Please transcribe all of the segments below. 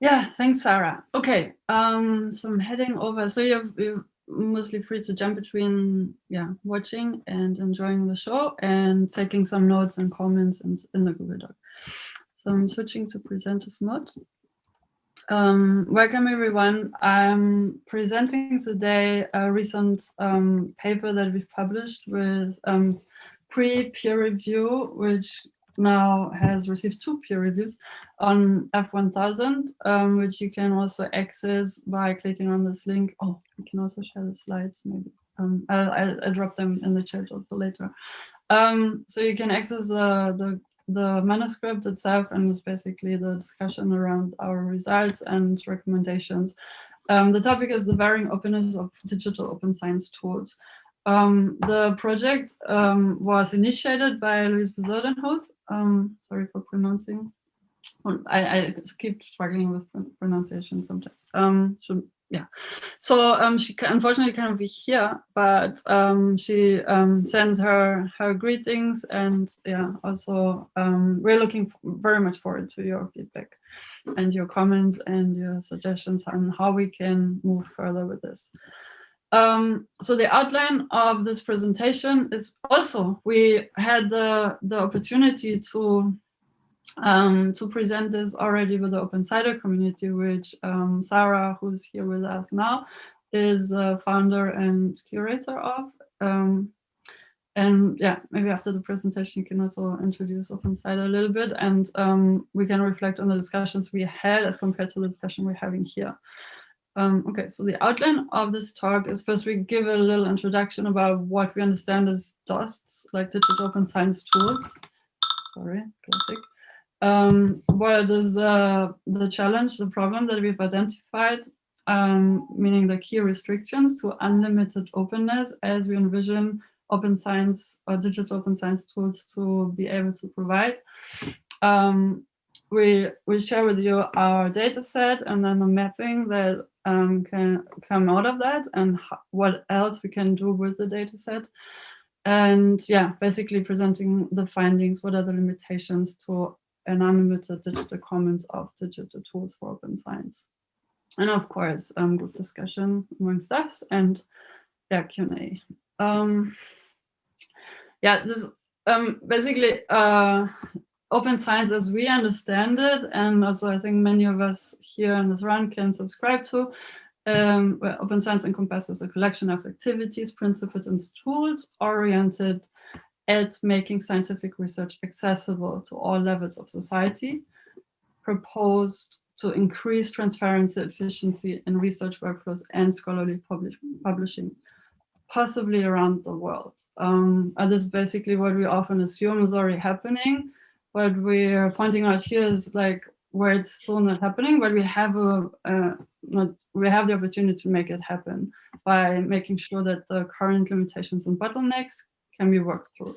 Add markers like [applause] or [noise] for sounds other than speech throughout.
Yeah, thanks, Sarah. Okay, um, so I'm heading over. So you're, you're mostly free to jump between, yeah, watching and enjoying the show and taking some notes and comments in, in the Google Doc. So I'm switching to presenters mode. Um, welcome everyone. I'm presenting today a recent um, paper that we've published with um, pre-peer review, which now has received two peer reviews on F1000, um, which you can also access by clicking on this link. Oh, you can also share the slides maybe. Um, I'll, I'll, drop them in the chat also later. Um, so you can access the, the, the manuscript itself and it's basically the discussion around our results and recommendations. Um, the topic is the varying openness of digital open science tools. Um, the project um, was initiated by Louise Bezuidenhout um, sorry for pronouncing. I, I keep struggling with pronunciation sometimes. Um, so, yeah, so um, she unfortunately cannot be here, but um, she um, sends her her greetings and yeah, also um, we're looking very much forward to your feedback and your comments and your suggestions on how we can move further with this. Um, so the outline of this presentation is also, we had the, the opportunity to, um, to present this already with the Open CIDR community, which um, Sarah, who's here with us now, is the founder and curator of. Um, and yeah, maybe after the presentation, you can also introduce Open CIDR a little bit and um, we can reflect on the discussions we had as compared to the discussion we're having here. Um, okay, so the outline of this talk is first we give a little introduction about what we understand as DOSTs, like digital open science tools. Sorry, classic. Um, what is uh, the challenge, the problem that we've identified, um, meaning the key restrictions to unlimited openness as we envision open science or digital open science tools to be able to provide. Um, we we share with you our data set and then the mapping that um, can come out of that and what else we can do with the data set. And yeah, basically presenting the findings, what are the limitations to an unlimited digital commons of digital tools for open science. And of course, um, group discussion amongst us and yeah, Q&A. Um, yeah, this um, basically uh, open science as we understand it, and also I think many of us here in this round can subscribe to, um, where open science encompasses a collection of activities, principles, and tools oriented at making scientific research accessible to all levels of society, proposed to increase transparency, efficiency in research workflows and scholarly publish publishing, possibly around the world. Um, and this is basically what we often assume is already happening, what we're pointing out here is like where it's still not happening, but we have a, not, we have the opportunity to make it happen by making sure that the current limitations and bottlenecks can be worked through.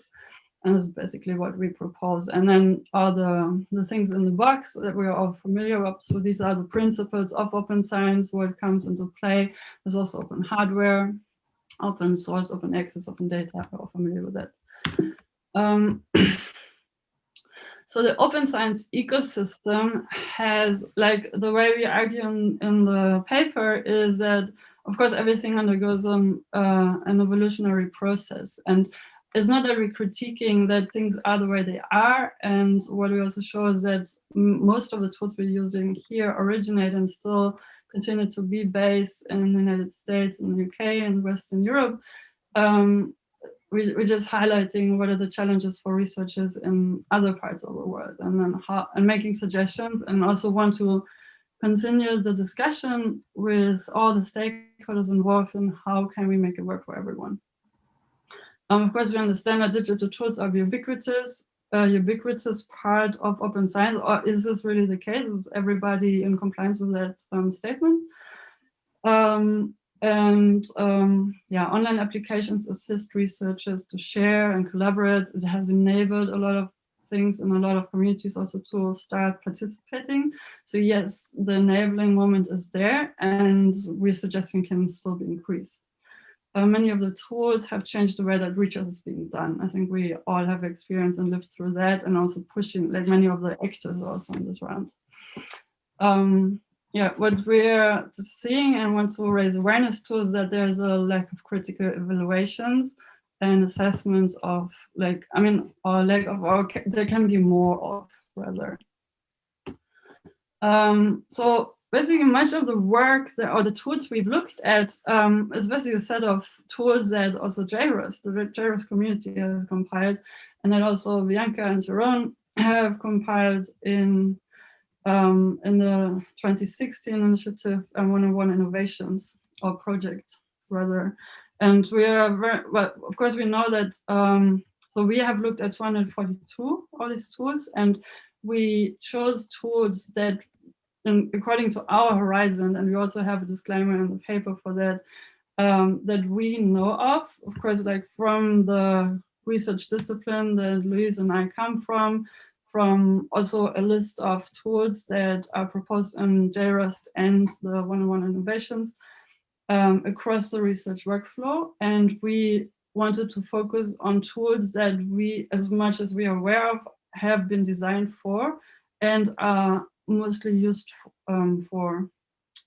And that's basically what we propose. And then all the, the things in the box that we're all familiar with. So these are the principles of open science, what comes into play. There's also open hardware, open source, open access, open data. We're all familiar with that. Um, [clears throat] So the open science ecosystem has, like the way we argue in, in the paper is that, of course, everything undergoes um, uh, an evolutionary process. And it's not that we're critiquing that things are the way they are. And what we also show is that most of the tools we're using here originate and still continue to be based in the United States, in the UK, and Western Europe. Um, we, we're just highlighting what are the challenges for researchers in other parts of the world and then how and making suggestions and also want to continue the discussion with all the stakeholders involved in how can we make it work for everyone. Um, of course, we understand that digital tools are ubiquitous, uh, ubiquitous part of open science, or is this really the case? Is everybody in compliance with that um, statement? Um, and um, yeah, online applications assist researchers to share and collaborate. It has enabled a lot of things and a lot of communities also to start participating. So yes, the enabling moment is there and we're suggesting can still be increased. Uh, many of the tools have changed the way that research is being done. I think we all have experience and lived through that and also pushing like many of the actors also in this round. Um, yeah, what we're seeing and want to raise awareness to is that there's a lack of critical evaluations and assessments of like, I mean, or lack of, or there can be more of rather. Um, so basically much of the work that, or the tools we've looked at um, is basically a set of tools that also JROST, the JROST community has compiled, and that also Bianca and Jeroen have compiled in um, in the 2016 initiative and 101 Innovations or project rather. And we are very, well, of course we know that, um, so we have looked at 242 all these tools and we chose tools that and according to our horizon, and we also have a disclaimer in the paper for that, um, that we know of, of course, like from the research discipline that Louise and I come from, from also a list of tools that are proposed in JROST and the 101 Innovations um, across the research workflow. And we wanted to focus on tools that we, as much as we are aware of, have been designed for and are mostly used um, for,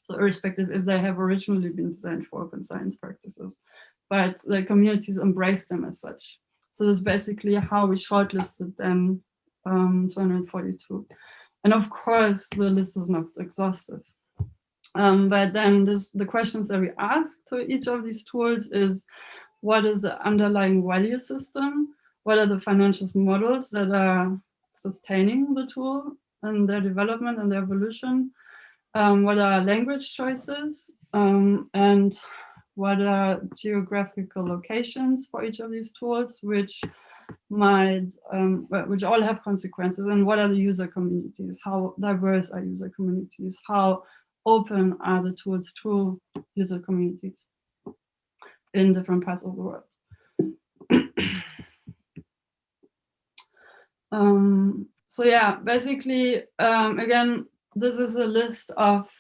so irrespective if they have originally been designed for open science practices, but the communities embrace them as such. So that's basically how we shortlisted them um, 242. And of course, the list is not exhaustive. Um, but then this, the questions that we ask to each of these tools is, what is the underlying value system? What are the financial models that are sustaining the tool and their development and their evolution? Um, what are language choices? Um, and what are geographical locations for each of these tools, which might, um, which all have consequences and what are the user communities? How diverse are user communities? How open are the tools to user communities in different parts of the world? [coughs] um, so yeah, basically, um, again, this is a list of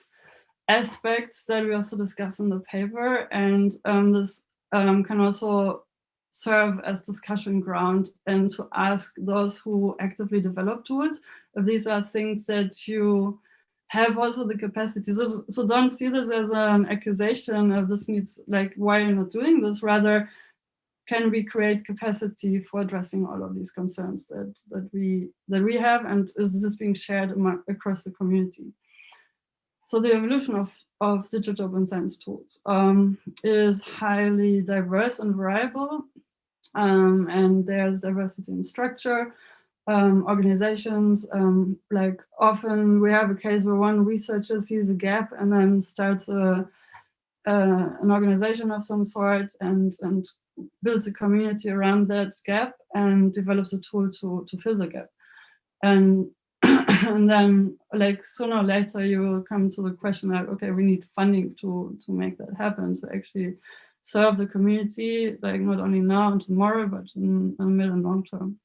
aspects that we also discuss in the paper and um, this um, can also serve as discussion ground and to ask those who actively develop tools if these are things that you have also the capacity. So, so don't see this as an accusation of this needs, like, why are you're not doing this, rather, can we create capacity for addressing all of these concerns that, that, we, that we have and is this being shared among, across the community? So the evolution of, of digital open science tools um, is highly diverse and variable um, and there's diversity in structure, um, organizations, um, like often we have a case where one researcher sees a gap and then starts a, uh, an organization of some sort and, and builds a community around that gap and develops a tool to, to fill the gap. And, [clears throat] and then like sooner or later you will come to the question like, okay, we need funding to, to make that happen, to actually serve the community, like not only now and tomorrow, but in, in mid and long term.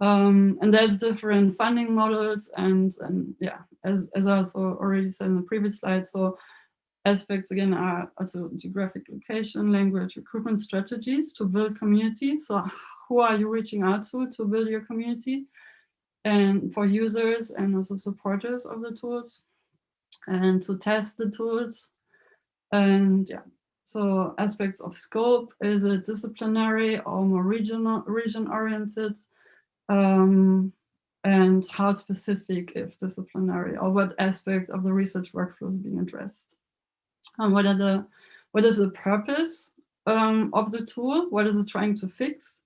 Um, and there's different funding models and, and yeah, as, as I also already said in the previous slide, so aspects again are also geographic location, language, recruitment strategies to build community. So who are you reaching out to to build your community? And for users and also supporters of the tools and to test the tools. And yeah, so aspects of scope, is it disciplinary or more regional, region oriented? Um, and how specific if disciplinary or what aspect of the research workflow is being addressed? And what are the, what is the purpose um, of the tool? What is it trying to fix?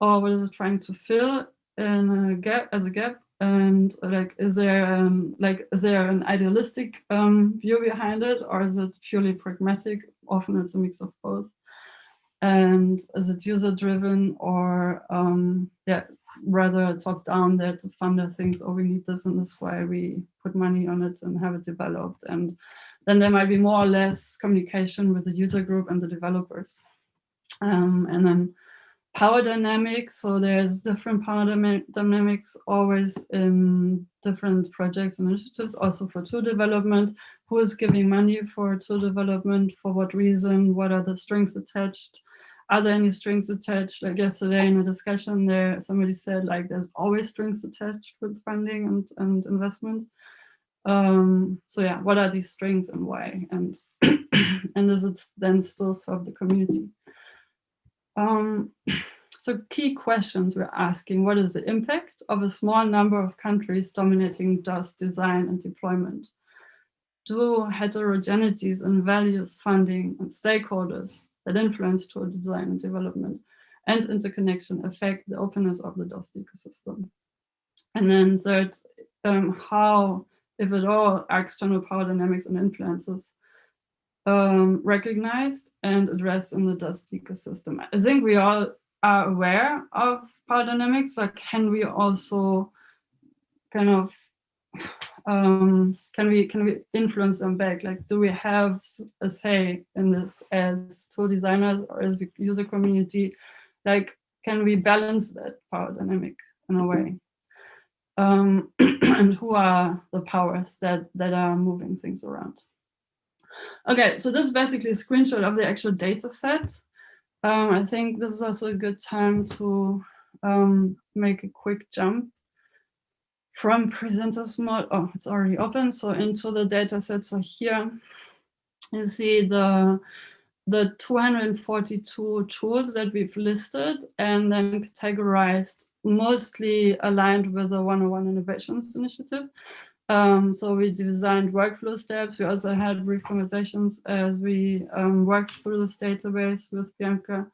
Or what is it trying to fill in a gap as a gap? And like, is there um, like, is there an idealistic um, view behind it, or is it purely pragmatic? Often it's a mix of both. And is it user driven or um, yeah, rather top down that the funder thinks, oh, we need this and this why we put money on it and have it developed. And then there might be more or less communication with the user group and the developers. Um, and then power dynamics. So there's different power dynamics always in different projects and initiatives, also for tool development. Who is giving money for tool development? For what reason? What are the strings attached? Are there any strings attached? Like yesterday in a discussion there, somebody said like there's always strings attached with funding and, and investment. Um, so yeah, what are these strings and why? And [coughs] and does it then still serve the community? Um, [coughs] so key questions we're asking, what is the impact of a small number of countries dominating DOS design and deployment? Do heterogeneities in values, funding, and stakeholders that influence tool design and development and interconnection affect the openness of the DOS ecosystem? And then third, um, how, if at all, external power dynamics and influences um, recognized and addressed in the DOST ecosystem. I think we all are aware of power dynamics, but can we also kind of um, can we can we influence them back? Like, do we have a say in this as tool designers or as a user community? Like, can we balance that power dynamic in a way? Um, [clears throat] and who are the powers that that are moving things around? Okay, so this is basically a screenshot of the actual data set. Um, I think this is also a good time to um, make a quick jump from presenters mode. Oh, it's already open. So into the data set. So here you see the the 242 tools that we've listed and then categorized mostly aligned with the 101 Innovations Initiative. Um, so we designed workflow steps. We also had brief conversations as we um, worked through this database with Bianca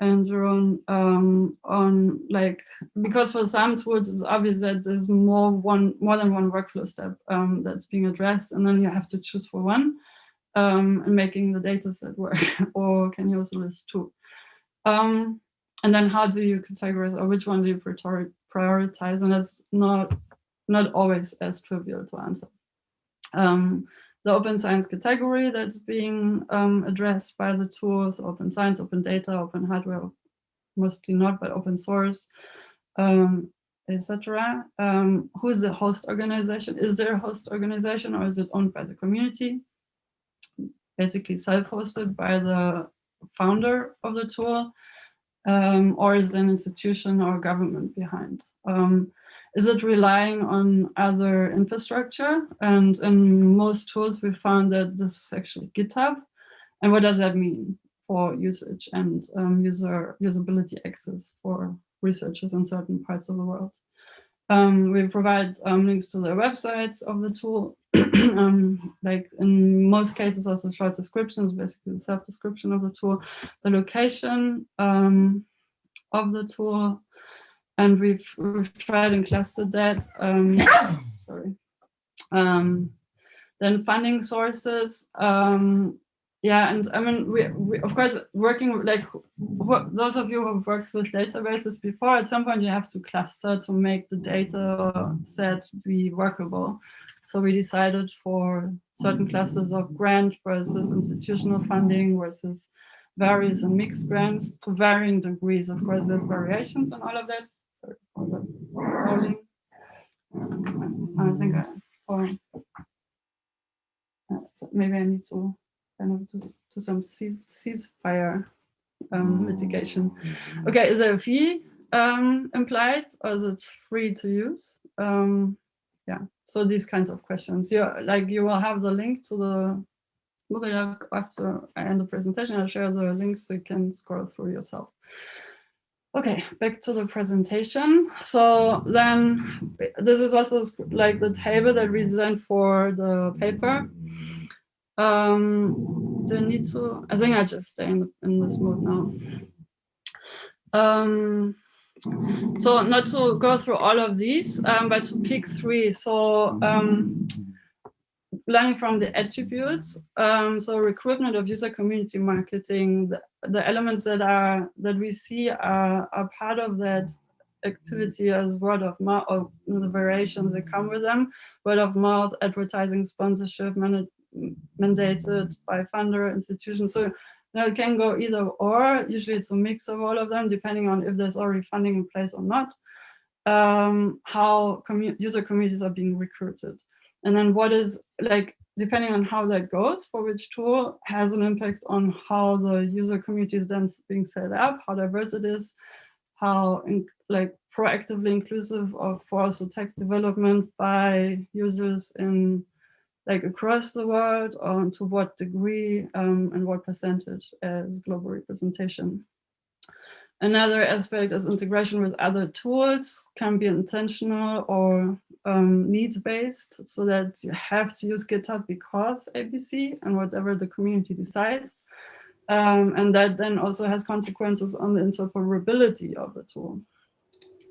and um, on like, because for some tools it's obvious that there's more one more than one workflow step um, that's being addressed and then you have to choose for one um, and making the data set work [laughs] or can you also list two? Um, and then how do you categorize or which one do you prioritize? And that's not not always as trivial to answer. Um, the open science category that's being um, addressed by the tools, open science, open data, open hardware, mostly not, but open source, um, etc. Um, who's the host organization? Is there a host organization or is it owned by the community? Basically self-hosted by the founder of the tool, um, or is an institution or government behind? Is it relying on other infrastructure? And in most tools, we found that this is actually GitHub. And what does that mean for usage and um, user usability access for researchers in certain parts of the world? Um, we provide um, links to the websites of the tool, [clears throat] um, like in most cases also short descriptions, basically the self-description of the tool, the location um, of the tool, and we've, we've tried and clustered that. Um, [coughs] sorry. Um, then funding sources. Um, yeah, and I mean, we, we of course working like those of you who have worked with databases before. At some point, you have to cluster to make the data set be workable. So we decided for certain classes of grant versus institutional funding versus various and mixed grants to varying degrees. Of course, there's variations and all of that sorry for the rolling. I think I, or maybe I need to kind of do, do some cease, ceasefire um, mitigation. Okay, is there a fee um, implied or is it free to use? Um, yeah, so these kinds of questions. You like you will have the link to the Moodle after I end the presentation. I'll share the links so you can scroll through yourself. Okay, back to the presentation. So then this is also like the table that we designed for the paper. Um, do I need to, I think I just stay in, in this mode now. Um, so not to go through all of these, um, but to pick three. So um, learning from the attributes. Um, so recruitment of user community marketing, the, the, elements that are that we see are, are part of that activity as word of mouth or the variations that come with them, word of mouth, advertising, sponsorship, mandated by funder institutions. So know, it can go either or, usually it's a mix of all of them, depending on if there's already funding in place or not, um, how commu user communities are being recruited. And then what is like, depending on how that goes for which tool has an impact on how the user community is then being set up, how diverse it is, how in, like proactively inclusive of for also tech development by users in like across the world or to what degree um, and what percentage as global representation. Another aspect is integration with other tools, can be intentional or um, needs-based, so that you have to use GitHub because ABC and whatever the community decides. Um, and that then also has consequences on the interoperability of the tool.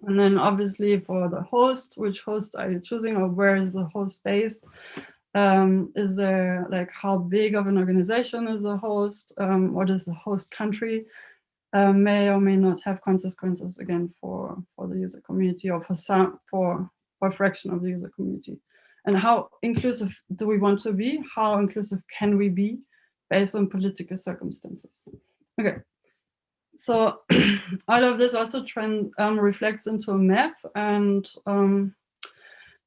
And then obviously for the host, which host are you choosing or where is the host based? Um, is there like how big of an organization is the host? Um, what is the host country? Uh, may or may not have consequences again for, for the user community or for some for, for a fraction of the user community. And how inclusive do we want to be? How inclusive can we be based on political circumstances? Okay, so [clears throat] all of this also trend um, reflects into a map and um,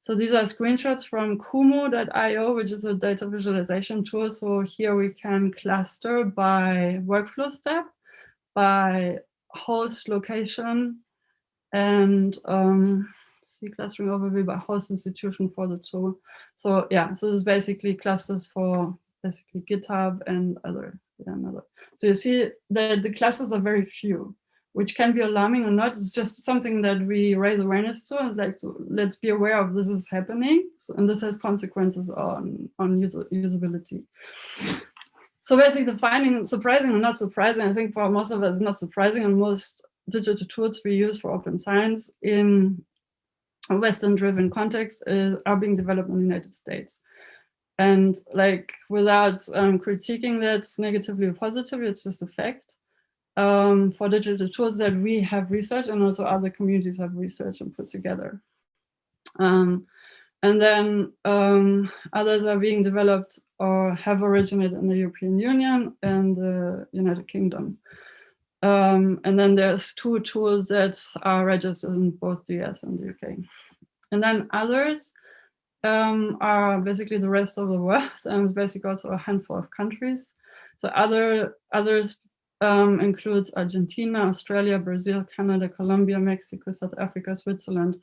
so these are screenshots from Kumu.io, which is a data visualization tool. So here we can cluster by workflow step, by host location, and um, see clustering overview by host institution for the tool. So yeah, so this is basically clusters for basically GitHub and other, yeah, another. So you see that the clusters are very few which can be alarming or not. It's just something that we raise awareness to. It's like, to, let's be aware of this is happening. So, and this has consequences on, on user, usability. So basically the finding, surprising or not surprising, I think for most of us, not surprising and most digital tools we use for open science in a Western driven context is, are being developed in the United States. And like without um, critiquing that negatively or positively, it's just a fact um, for digital tools that we have researched and also other communities have researched and put together. Um, and then um, others are being developed or have originated in the European Union and the United Kingdom. Um, and then there's two tools that are registered in both the US and the UK. And then others um, are basically the rest of the world [laughs] and basically also a handful of countries. So other others um, includes Argentina, Australia, Brazil, Canada, Colombia, Mexico, South Africa, Switzerland.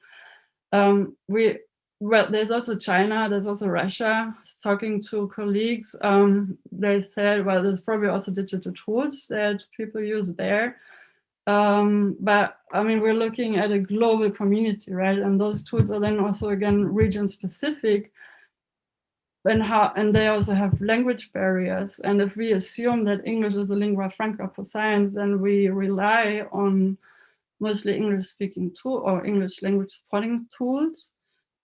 Um, we well, there's also China, there's also Russia. Talking to colleagues, um, they said, well, there's probably also digital tools that people use there. Um, but I mean, we're looking at a global community, right? And those tools are then also, again, region specific and how and they also have language barriers and if we assume that english is a lingua franca for science then we rely on mostly english speaking tool or english language supporting tools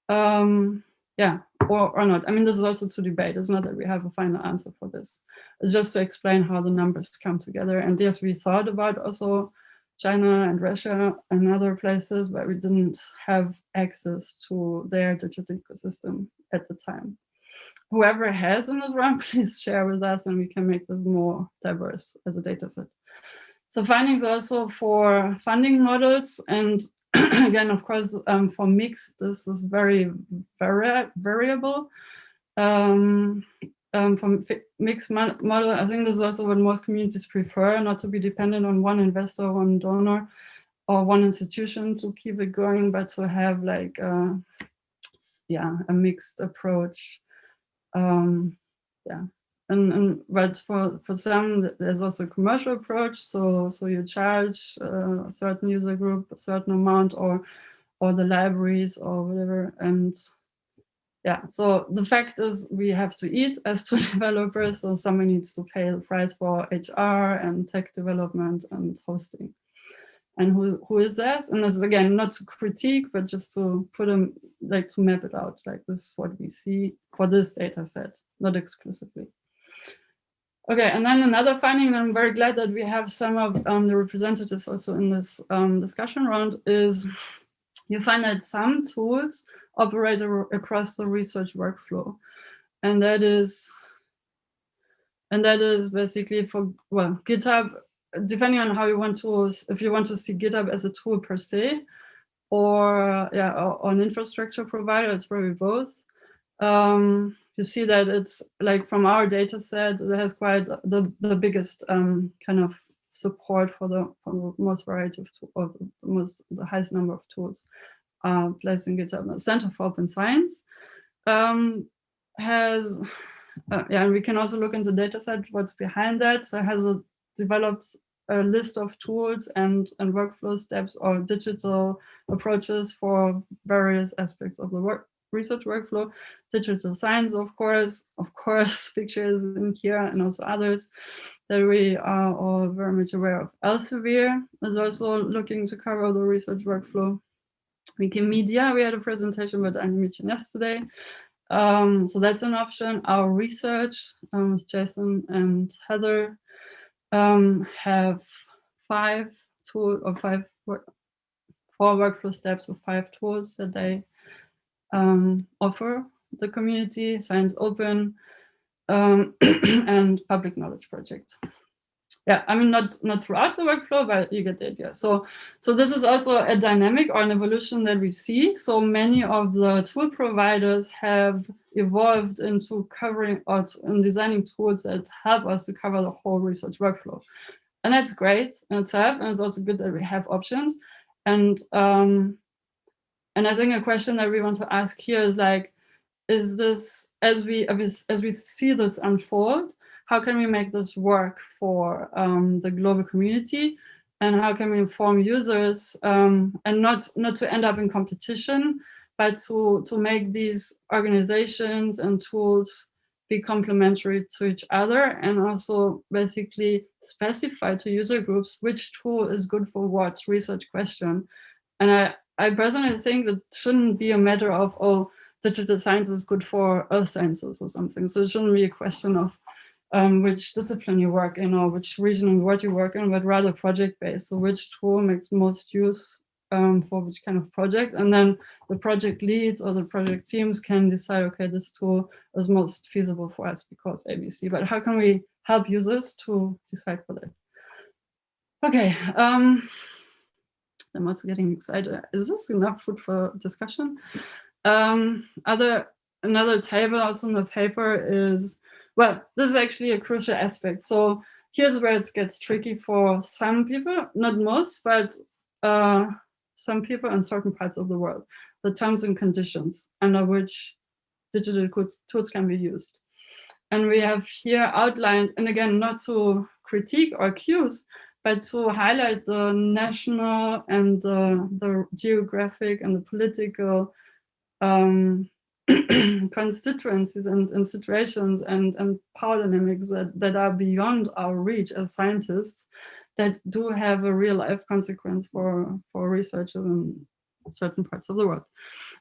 um yeah or, or not. I mean this is also to debate. It's not that we have a final answer for this. It's just to explain how the numbers come together. And yes we thought about also china and russia and other places but we didn't have access to their digital ecosystem at the time. Whoever has in this round, please share with us and we can make this more diverse as a data set. So findings also for funding models and [coughs] again, of course, um, for mix, this is very vari variable. Um, um, from mixed model, I think this is also what most communities prefer, not to be dependent on one investor, one donor, or one institution to keep it going, but to have like, uh, yeah, a mixed approach um, yeah, and, and but for for some there's also a commercial approach. So so you charge uh, a certain user group a certain amount, or or the libraries or whatever, and yeah. So the fact is we have to eat as two [laughs] developers. So someone needs to pay the price for HR and tech development and hosting and who, who is this? And this is again, not to critique, but just to put them, like to map it out, like this is what we see for this data set, not exclusively. Okay, and then another finding, and I'm very glad that we have some of um, the representatives also in this um, discussion round, is you find that some tools operate across the research workflow. And that is, and that is basically for, well, GitHub depending on how you want to, if you want to see GitHub as a tool per se, or yeah, or, or an infrastructure provider, it's probably both. Um, you see that it's like from our data set, it has quite the, the biggest um, kind of support for the, for the most variety of, or the most the highest number of tools uh, placed in GitHub. The Center for Open Science um, has, uh, yeah, and we can also look into dataset what's behind that. So it has a, developed a list of tools and, and workflow steps or digital approaches for various aspects of the work research workflow, digital science, of course, of course, [laughs] pictures in here and also others that we are all very much aware of. Elsevier is also looking to cover the research workflow. Wikimedia, we had a presentation with animation yesterday. Um, so that's an option. Our research um, Jason and Heather um, have five tool or five work, four workflow steps or five tools that they um, offer the community, Science Open, um, [clears throat] and Public Knowledge Project. Yeah, I mean, not, not throughout the workflow, but you get the idea. So, so this is also a dynamic or an evolution that we see. So many of the tool providers have evolved into covering or in designing tools that help us to cover the whole research workflow. And that's great in itself. And it's also good that we have options. And um, and I think a question that we want to ask here is like, is this, as we, as we see this unfold, how can we make this work for um, the global community? And how can we inform users um, and not, not to end up in competition, but to, to make these organizations and tools be complementary to each other and also basically specify to user groups which tool is good for what research question. And I, I personally think that shouldn't be a matter of, oh, digital science is good for earth sciences or something. So it shouldn't be a question of um, which discipline you work in or which region and what you work in, but rather project-based. So which tool makes most use um, for which kind of project. And then the project leads or the project teams can decide, okay, this tool is most feasible for us because ABC. But how can we help users to decide for that? Okay. Um, I'm also getting excited. Is this enough food for discussion? Um, other Another table also in the paper is, well, this is actually a crucial aspect. So here's where it gets tricky for some people, not most, but uh, some people in certain parts of the world, the terms and conditions under which digital tools can be used. And we have here outlined, and again, not to critique or accuse, but to highlight the national and the, the geographic and the political um, [clears throat] constituencies and, and, situations and, and power dynamics that, that are beyond our reach as scientists that do have a real life consequence for, for researchers in certain parts of the world.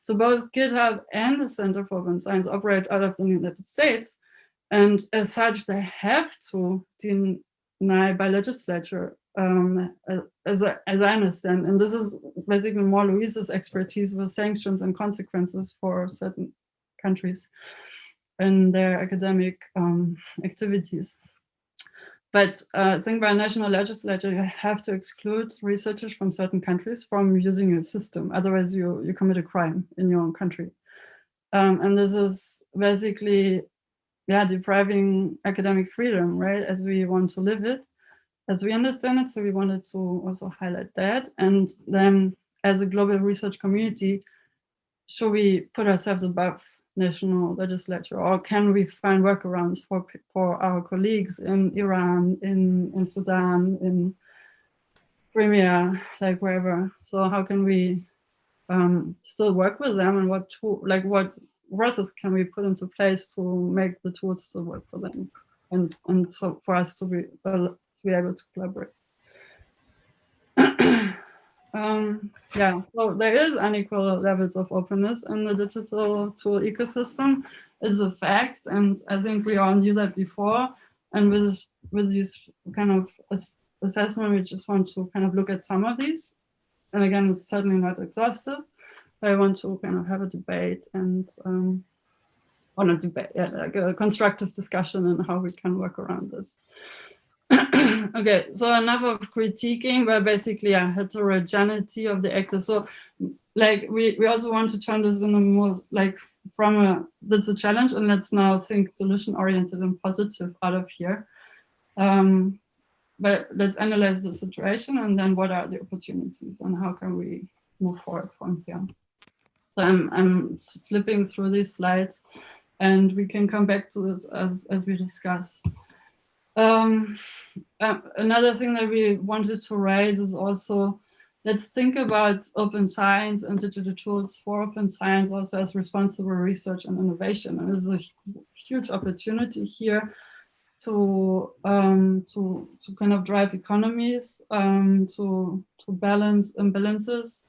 So both GitHub and the Center for Open Science operate out of the United States. And as such, they have to deny by legislature, um, as, I, as I understand. And this is basically more Louise's expertise with sanctions and consequences for certain countries in their academic um, activities. But uh, I think by national legislature, you have to exclude researchers from certain countries from using your system. Otherwise, you, you commit a crime in your own country. Um, and this is basically yeah, depriving academic freedom, right, as we want to live it, as we understand it. So we wanted to also highlight that. And then as a global research community, should we put ourselves above national legislature, or can we find workarounds for for our colleagues in Iran, in in Sudan, in Crimea, like wherever? So how can we um, still work with them, and what like what process can we put into place to make the tools to work for them and and so for us to be to be able to collaborate? [clears throat] Um, yeah so there is unequal levels of openness in the digital tool ecosystem is a fact and i think we all knew that before. And with with this kind of assessment we just want to kind of look at some of these. And again it's certainly not exhaustive I want to kind of have a debate and um, or not debate, yeah, like a constructive discussion on how we can work around this. [clears throat] okay, so of critiquing, but basically a heterogeneity of the actors. So like we, we also want to turn this in a more like from a, that's a challenge and let's now think solution oriented and positive out of here. Um, but let's analyze the situation and then what are the opportunities and how can we move forward from here. So I'm, I'm flipping through these slides and we can come back to this as, as we discuss. Um, uh, another thing that we wanted to raise is also, let's think about open science and digital tools for open science also as responsible research and innovation. And there's a huge opportunity here to um, to to kind of drive economies, um, to to balance imbalances,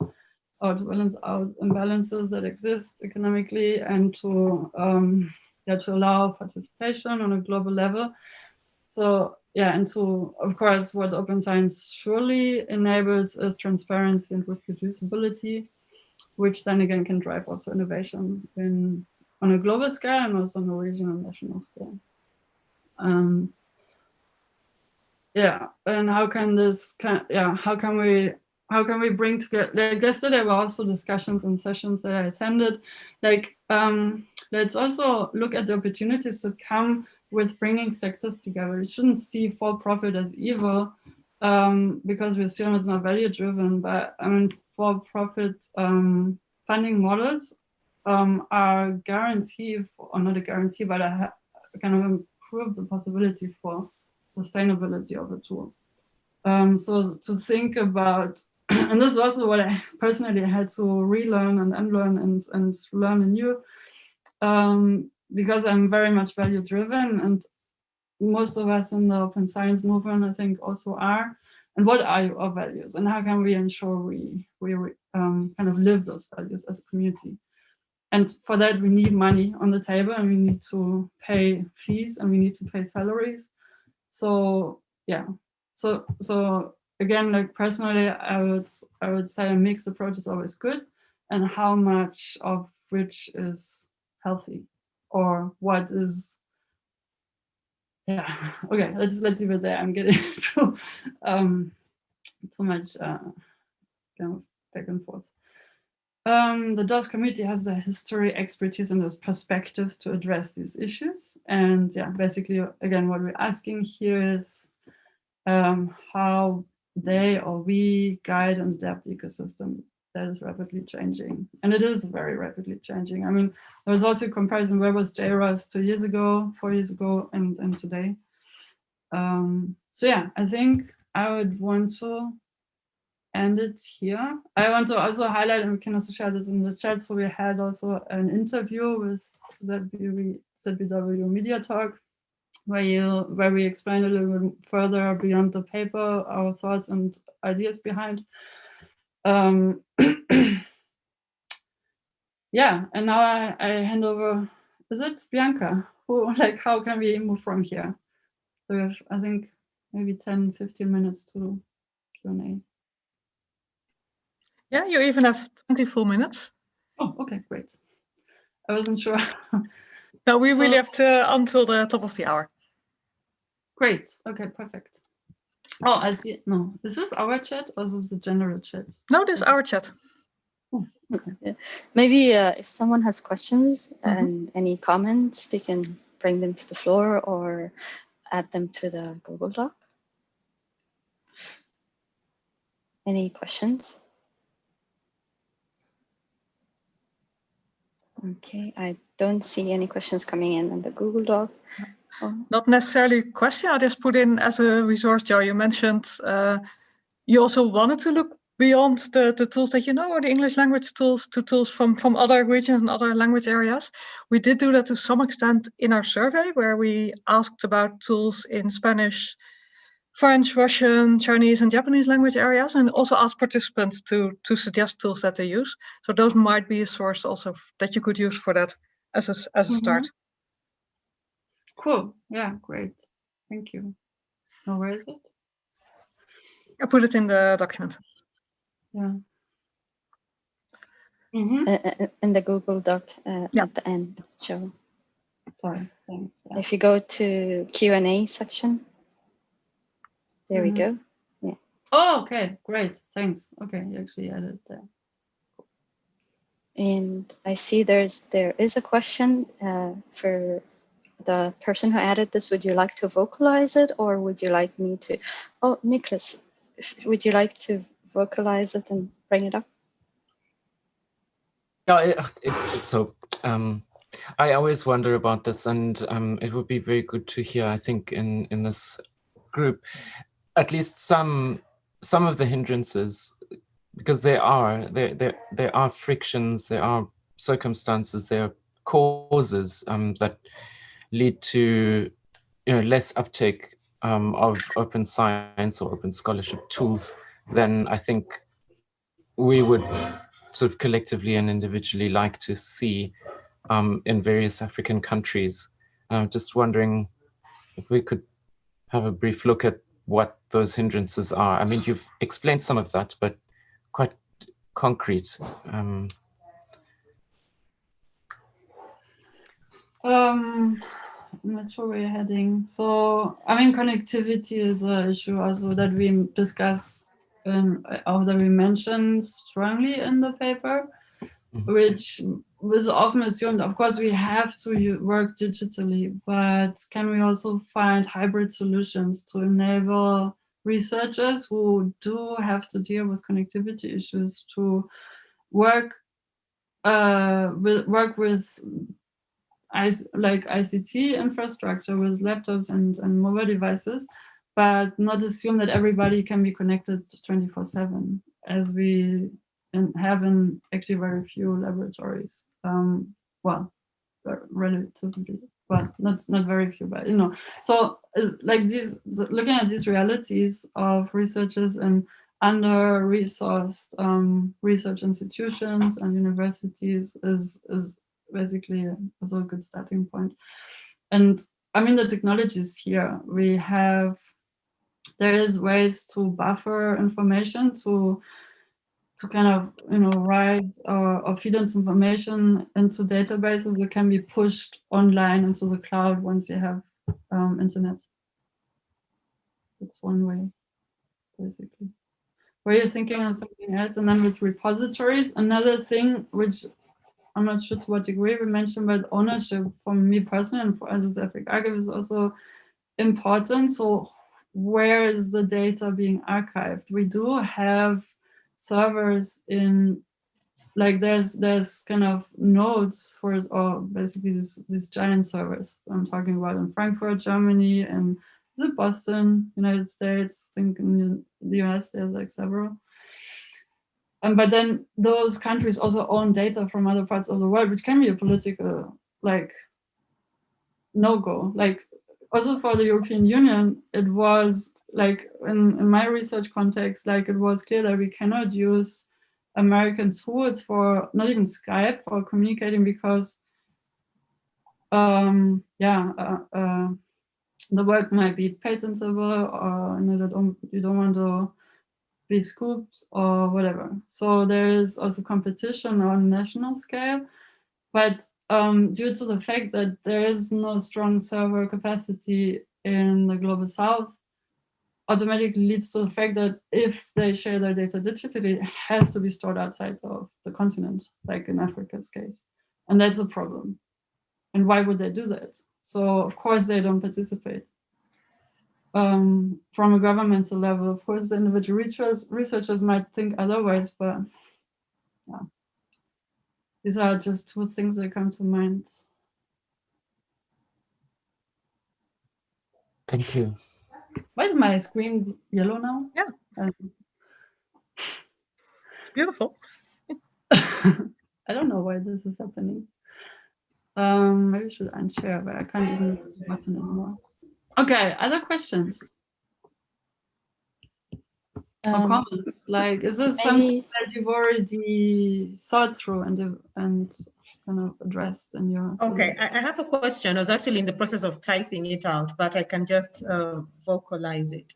to balance out imbalances that exist economically, and to um, yeah to allow participation on a global level. So yeah, and to of course what open science surely enables is transparency and reproducibility, which then again can drive also innovation in on a global scale and also on a regional and national scale. Um, yeah, and how can this, can, yeah, how can we, how can we bring together, like yesterday were also discussions and sessions that I attended, like, um, let's also look at the opportunities that come with bringing sectors together. We shouldn't see for profit as evil um, because we assume it's not value driven, but I mean, for profit um, funding models um, are guarantee, for, or not a guarantee, but a kind of improve the possibility for sustainability of the tool. Um, so to think about, [clears throat] and this is also what I personally had to relearn and unlearn and, and learn anew, um, because I'm very much value driven and most of us in the open science movement, I think also are. And what are our values and how can we ensure we, we um, kind of live those values as a community? And for that, we need money on the table and we need to pay fees and we need to pay salaries. So yeah, so so again, like personally, I would I would say a mixed approach is always good, and how much of which is healthy, or what is yeah [laughs] okay let's let's leave it there i'm getting [laughs] too um too much uh kind of back and forth um, the DOS committee has the history, expertise, and those perspectives to address these issues. And yeah, basically, again, what we're asking here is um, how they or we guide and adapt ecosystem that is rapidly changing. And it is very rapidly changing. I mean, there was also a comparison, where was JROST two years ago, four years ago, and, and today. Um, so yeah, I think I would want to end it here. I want to also highlight, and we can also share this in the chat, so we had also an interview with ZBW, ZBW Media Talk, where you where we explain a little bit further beyond the paper, our thoughts and ideas behind. Um, [clears throat] yeah, and now I, I hand over, is it Bianca? Who, [laughs] like, how can we move from here? So we have, I think, maybe 10, 15 minutes to Q&A. Yeah, you even have 20 full minutes. Oh, okay, great. I wasn't sure. [laughs] no, we so, really have to until the top of the hour. Great. Okay, perfect. Oh, I see. No, is this our chat or is this the general chat? No, this is our chat. Oh, okay. Yeah. Maybe uh, if someone has questions mm -hmm. and any comments, they can bring them to the floor or add them to the Google Doc. Any questions? Okay, I don't see any questions coming in on the Google Doc. Oh. Not necessarily a question, I just put in as a resource, Joe, you mentioned uh, you also wanted to look beyond the, the tools that you know, or the English language tools, to tools from, from other regions and other language areas. We did do that to some extent in our survey, where we asked about tools in Spanish, French, Russian, Chinese, and Japanese language areas, and also asked participants to, to suggest tools that they use. So those might be a source also that you could use for that as a, as a mm -hmm. start. Cool. Yeah, great. Thank you. Now, where is it? I put it in the document. Yeah. Mm -hmm. uh, in the Google Doc uh, yeah. at the end, Joe. Sorry, thanks. Yeah. If you go to Q&A section, there mm -hmm. we mm-hmm. go. Yeah. Oh, okay, great. Thanks. Okay, you actually added there. And I see there's there is a question uh, for the person who added this, would you like to vocalize it or would you like me to? Oh, Nicholas, would you like to vocalize it and bring it up? Yeah, it, it's, it's so. Um, I always wonder about this, and um, it would be very good to hear. I think in in this group, at least some some of the hindrances, because there are there there there are frictions, there are circumstances, there are causes um, that lead to you know less uptake um, of open science or open scholarship tools than I think we would sort of collectively and individually like to see um, in various African countries. I'm just wondering if we could have a brief look at what those hindrances are. I mean, you've explained some of that, but quite concrete. Um, Um, not sure where you're heading. So, I mean, connectivity is an issue also that we discuss and or that we mentioned strongly in the paper, Mhm. which was often assumed, of course, we have to work digitally, but can we also find hybrid solutions to enable researchers who do have to deal with connectivity issues to work uh, with, work with like ICT infrastructure with laptops and, and mobile devices, but not assume that everybody can be connected 24 seven as we have in actually very few laboratories. Um, well, relatively, well, not, not very few, but you know, so like these, looking at these realities of researchers and under-resourced um, research institutions and universities is, is basically also a good starting point. And I mean, the technology is here. We have, there is ways to buffer information to to kind of, you know, write or, or feed into information into databases that can be pushed online into the cloud once you have um, internet. That's one way, basically. Were you thinking of something else? And then with repositories, another thing which I'm not sure to what degree we mentioned, but ownership for me personally and for us as AfricArXiv is also important. So where is the data being archived? We do have servers in like there's there's kind of nodes for or basically these, these giant servers I'm talking about in Frankfurt, Germany, and it Boston, United States? I think in the US there's like several. And but then those countries also own data from other parts of the world, which can be a political like no-go. Like also for the European Union, it was like in, in my research context, like it was clear that we cannot use American tools for not even Skype for communicating because um yeah uh, uh, the work might be patentable or you, know, don't, you don't want to be scooped or whatever. So there is also competition on national scale, but um, due to the fact that there is no strong server capacity in the global south, automatically leads to the fact that if they share their data digitally, it has to be stored outside of the continent, like in Africa's case. And that's a problem. And why would they do that? So of course they don't participate. Um, from a governmental level, of course, the individual research, researchers might think otherwise, but yeah, these are just two things that come to mind. thank you. Why is my screen yellow now? Yeah. Um, It's beautiful. [laughs] I don't know why this is happening. Um, maybe I should unshare, but I can't even use the button anymore. Okay, other questions or Um, comments? Like, is this something that you've already thought through and and kind of addressed in your? Okay, I, I have a question. I was actually in the process of typing it out, but I can just uh, vocalize it.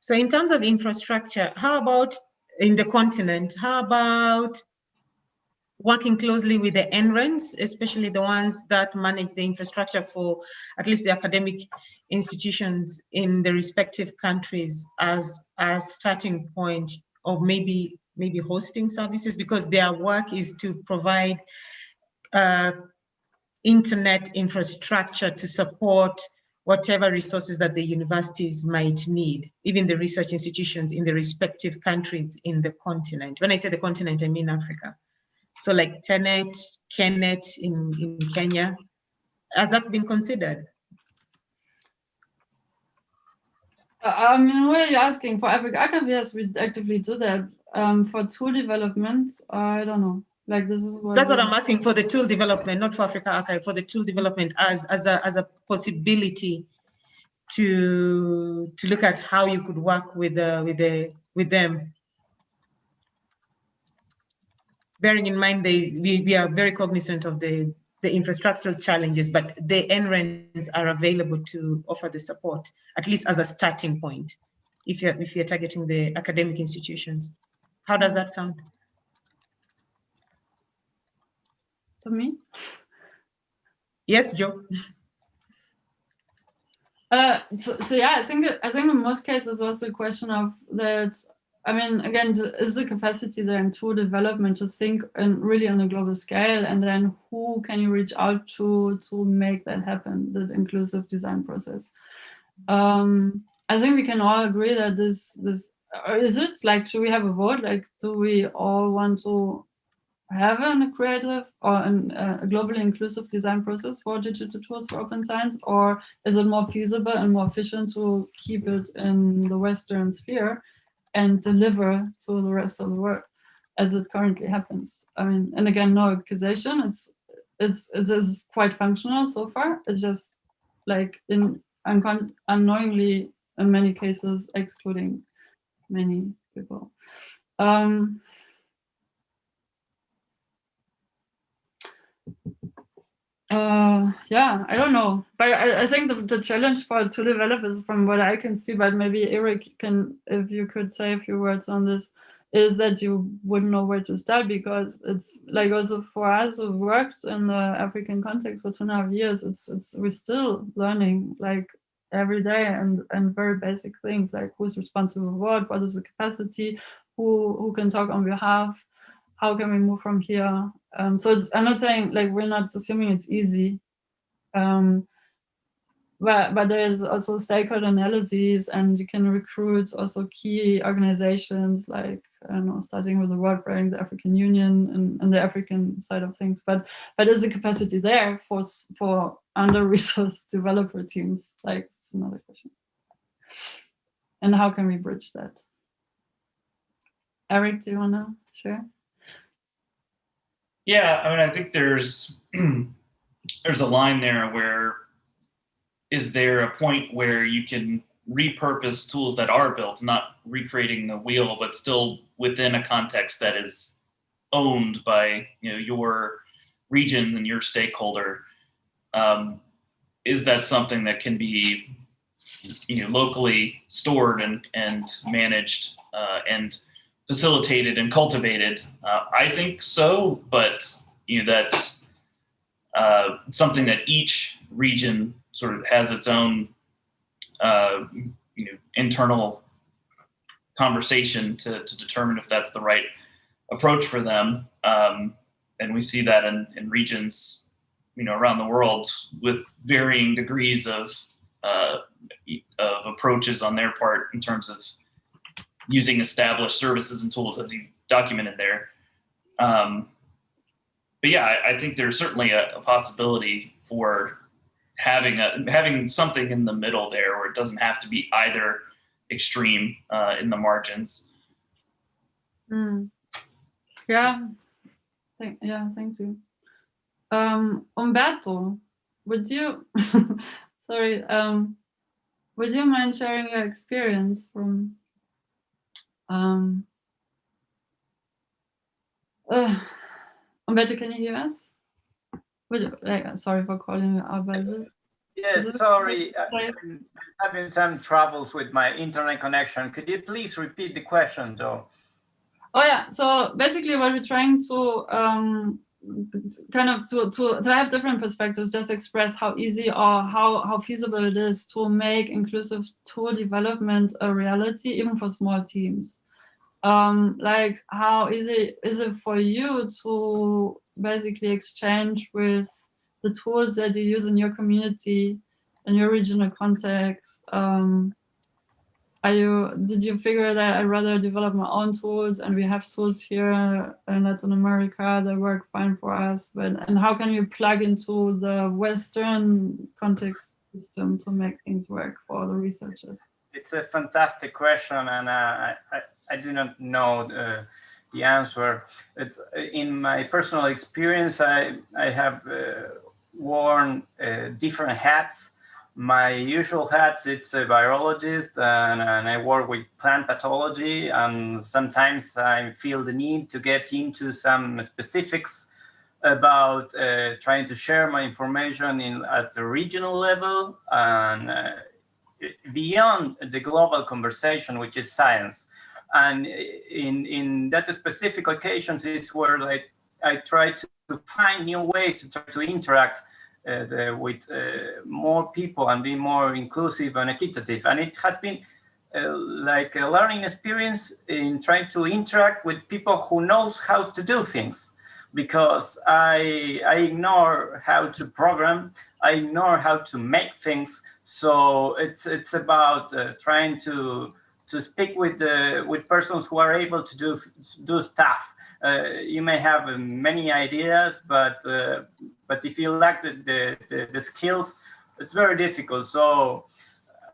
So in terms of infrastructure, how about in the continent? How about working closely with the NRENs, especially the ones that manage the infrastructure for at least the academic institutions in the respective countries as a starting point of maybe maybe hosting services because their work is to provide uh, internet infrastructure to support whatever resources that the universities might need, even the research institutions in the respective countries in the continent. When I say the continent, I mean Africa. So like TENET, KENET in, in Kenya, has that been considered? Uh, I mean, we're asking for AfricArXiv, yes, we actively do that. Um, for tool development, I don't know. Like this is what That's what I'm asking for the tool development, not for AfricArXiv, for the tool development as, as a, as a possibility to, to look at how you could work with the, with the, with them. Bearing in mind, they, we, we are very cognizant of the, the infrastructural challenges, but the NRENs are available to offer the support, at least as a starting point, if you're, if you're targeting the academic institutions. How does that sound? to me. Yes, Joe? Uh, so, so yeah, I think I think in most cases also a question of that. I mean, again, is the capacity there in tool development to think and really on a global scale, and then who can you reach out to to make that happen? That inclusive design process. Um, I think we can all agree that this this or is it like should we have a vote? Like, do we all want to have a creative or an, uh, a globally inclusive design process for digital tools for open science, or is it more feasible and more efficient to keep it in the Western sphere and deliver to the rest of the world as it currently happens? I mean, and again, no accusation. It's it's it is quite functional so far. It's just like in uncon- unknowingly in many cases excluding many people. Um, Uh, yeah, I don't know, but I, I think the, the challenge for two developers, from what I can see, but maybe Eric can, if you could say a few words on this, is that you wouldn't know where to start because it's like also for us who worked in the African context for two and a half years, it's it's we're still learning like every day and and very basic things like who's responsible for what, what is the capacity, who who can talk on behalf, how can we move from here? Um, so I'm not saying like we're not assuming it's easy, um, but but there is also stakeholder analyses, and you can recruit also key organizations like I don't know, starting with the World Bank, the African Union, and, and the African side of things. But but is the capacity there for for under-resourced [laughs] developer teams? Like it's another question. And how can we bridge that? Eric, do you want to share? Yeah, I mean, I think there's [clears throat] there's a line there where is there a point where you can repurpose tools that are built, not recreating the wheel, but still within a context that is owned by you know your region and your stakeholder. Um, is that something that can be you know locally stored and and managed uh, and facilitated and cultivated? Uh, I think so, but you know that's uh, something that each region sort of has its own uh, you know internal conversation to, to determine if that's the right approach for them. Um, and we see that in, in regions you know around the world with varying degrees of uh, of approaches on their part in terms of using established services and tools as you documented there. Um, but yeah, I, I think there's certainly a, a possibility for having a having something in the middle there, where it doesn't have to be either extreme uh, in the margins. Mm. Yeah, yeah, thank you. Um, Umberto, would you, [laughs] sorry, um, would you mind sharing your experience from, um, uh, Umberto, can you hear us? Would like, sorry for calling you. Yes, sorry, uh, sorry. I'm having some troubles with my internet connection. Could you please repeat the question, Joe? Oh yeah, so basically what we're trying to um, kind of to, to, to have different perspectives, just express how easy or how, how feasible it is to make inclusive tool development a reality, even for small teams. Um, like how easy is it for you to basically exchange with the tools that you use in your community, in your regional context. Um, are you, did you figure that I'd rather develop my own tools and we have tools here in Latin America that work fine for us, but, and how can you plug into the Western context system to make things work for the researchers? It's a fantastic question and uh, I, I, I, do not know uh, the answer. It's in my personal experience, I, I have uh, worn uh, different hats my usual hats, it's a virologist and, and, I work with plant pathology and sometimes I feel the need to get into some specifics about uh, trying to share my information in at the regional level and uh, beyond the global conversation, which is science. And in, in that specific occasions is where like I try to find new ways to to interact the, with uh, more people and be more inclusive and equitative. And it has been uh, like a learning experience in trying to interact with people who knows how to do things because I, I ignore how to program, I ignore how to make things. So it's it's about uh, trying to to speak with with persons who are able to do do stuff uh, you may have uh, many ideas, but uh, but if you lack the, the, the, the, skills, it's very difficult. So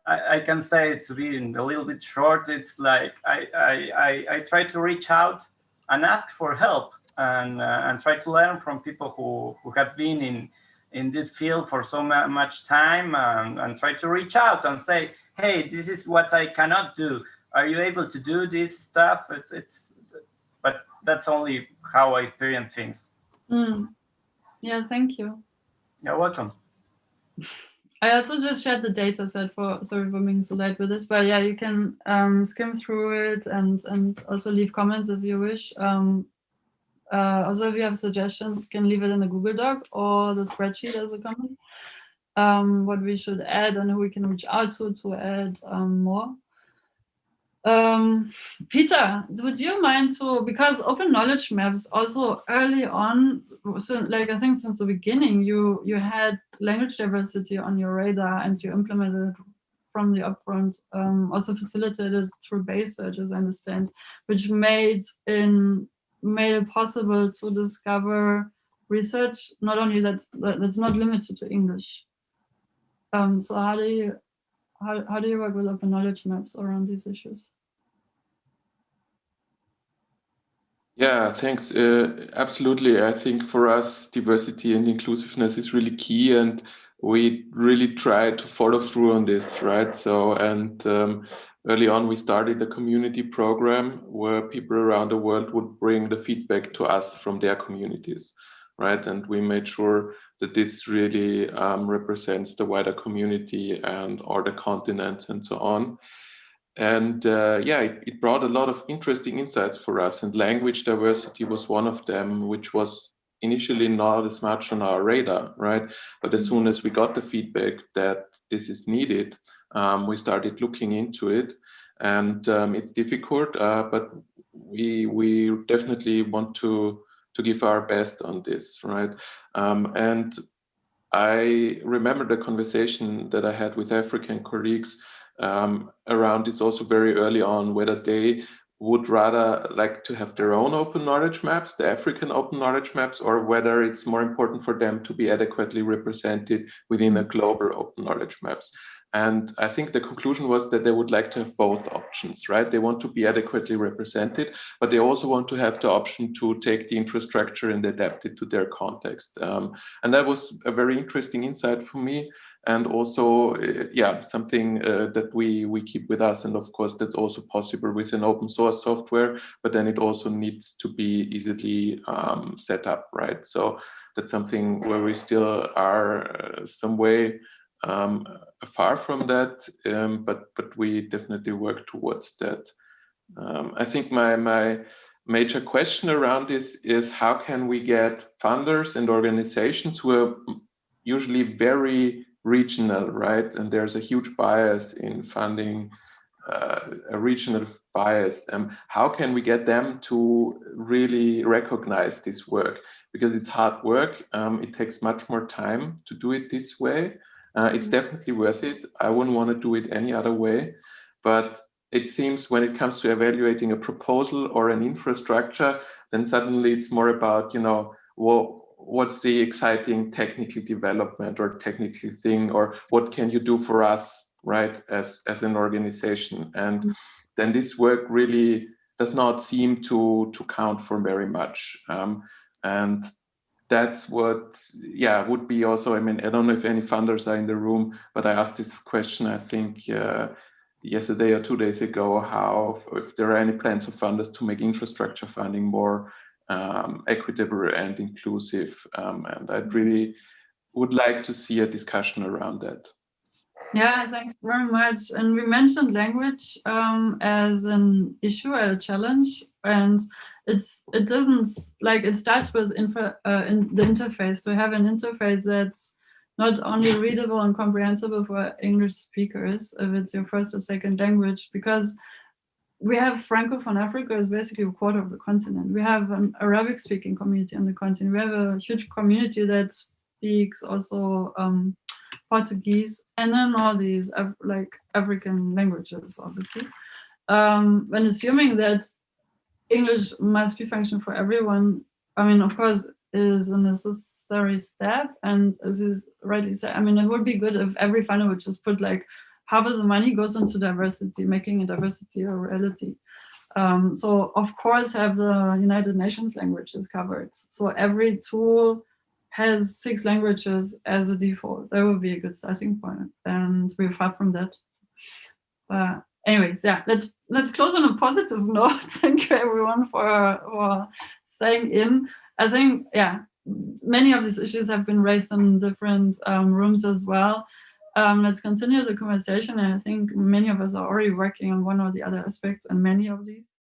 I, I, can say to be a little bit short, it's like I, I, I, I try to reach out and ask for help and, uh, and try to learn from people who, who have been in, in this field for so much time and, and try to reach out and say, hey, this is what I cannot do. Are you able to do this stuff? It's, it's, but that's only how I experience things. Mm. Yeah, thank you. You're welcome. I also just shared the data set for, sorry for being so late with this, but yeah, you can um, skim through it and, and also leave comments if you wish. Um, uh, also, if you have suggestions, you can leave it in the Google Doc or the spreadsheet as a comment. Um, what we should add and who we can reach out to to add um, more. Um, Peter, would you mind to, because open knowledge maps also early on, so like I think since the beginning, you, you had language diversity on your radar and you implemented it from the upfront, um, also facilitated through base search, as I understand, which made in made it possible to discover research not only that's that's not limited to English. Um, so how do you how, how do you work with open knowledge maps around these issues? Yeah, thanks. Uh, absolutely. I think for us, diversity and inclusiveness is really key, and we really try to follow through on this, right? So, and um, early on, we started a community program where people around the world would bring the feedback to us from their communities, right? And we made sure that this really um, represents the wider community and all the continents and so on. And uh, yeah, it, it, brought a lot of interesting insights for us. And language diversity was one of them, which was initially not as much on our radar, right? But as soon as we got the feedback that this is needed, um, we started looking into it. And um, it's difficult, uh, but we we definitely want to to give our best on this, right? Um, and I remember the conversation that I had with African colleagues um, around this also very early on, whether they would rather like to have their own open knowledge maps, the African open knowledge maps, or whether it's more important for them to be adequately represented within a global open knowledge maps. And I think the conclusion was that they would like to have both options, right? They want to be adequately represented, but they also want to have the option to take the infrastructure and adapt it to their context. Um, and that was a very interesting insight for me and also uh, yeah something uh, that we we keep with us. And of course that's also possible with an open source software but then it also needs to be easily um, set up right? So that's something where we still are uh, some way um, far from that um, but but we definitely work towards that. Um, I think my my major question around this is how can we get funders and organizations who are usually very regional, right? And there's a huge bias in funding uh, a regional bias. Um, how can we get them to really recognize this work? Because it's hard work. Um, it takes much more time to do it this way. Uh, it's definitely worth it. I wouldn't want to do it any other way. But it seems when it comes to evaluating a proposal or an infrastructure, then suddenly it's more about, you know, well, what's the exciting technical development or technical thing, or what can you do for us, right, as, as an organization? And mm -hmm. then this work really does not seem to, to count for very much. Um, and that's what, yeah, would be also, I mean, I don't know if any funders are in the room, but I asked this question, I think, uh, yesterday or two days ago, how, if there are any plans of funders to make infrastructure funding more um, equitable and inclusive. Um, and I'd really would like to see a discussion around that. Yeah, thanks very much. And we mentioned language um, as an issue, a challenge, and it's it doesn't like it starts with info, uh, in the interface to have an interface that's not only readable and comprehensible for English speakers if it's your first or second language, because we have Francophone Africa is basically a quarter of the continent. We have an Arabic speaking community on the continent. We have a huge community that speaks also um, Portuguese and then all these like African languages, obviously. Um, when assuming that English must be function for everyone, I mean, of course, is a necessary step. And as is rightly said, I mean, it would be good if every funder would just put like half of the money goes into diversity, making a diversity a reality. Um, so of course have the United Nations languages covered. So every tool has six languages as a default. That would be a good starting point. And we're far from that. But anyways, yeah, let's let's close on a positive [laughs] note. Thank you everyone for, for staying in. I think, yeah, many of these issues have been raised in different um, rooms as well um, let's continue the conversation. And I think many of us are already working on one or the other aspects and many of these.